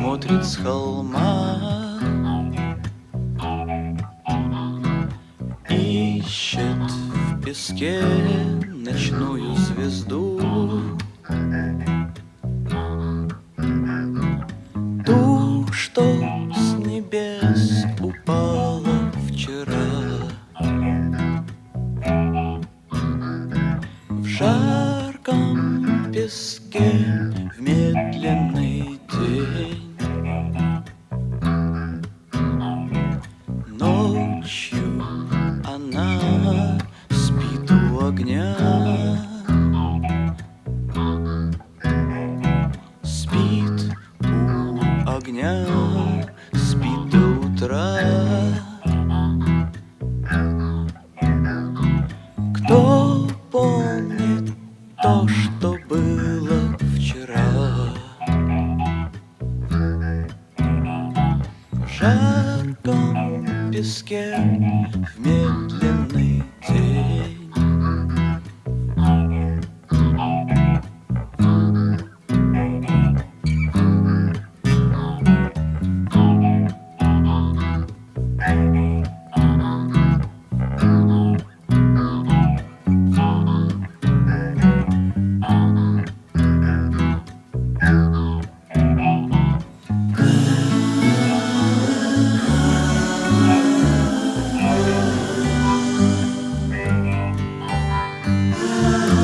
смотрит с холма. Ищет в песке ночную звезду. Ту, что с небес упала вчера. В жарком песке в медленный день вчера. Кто помнит то, что было вчера? В жарком песке вместе Oh.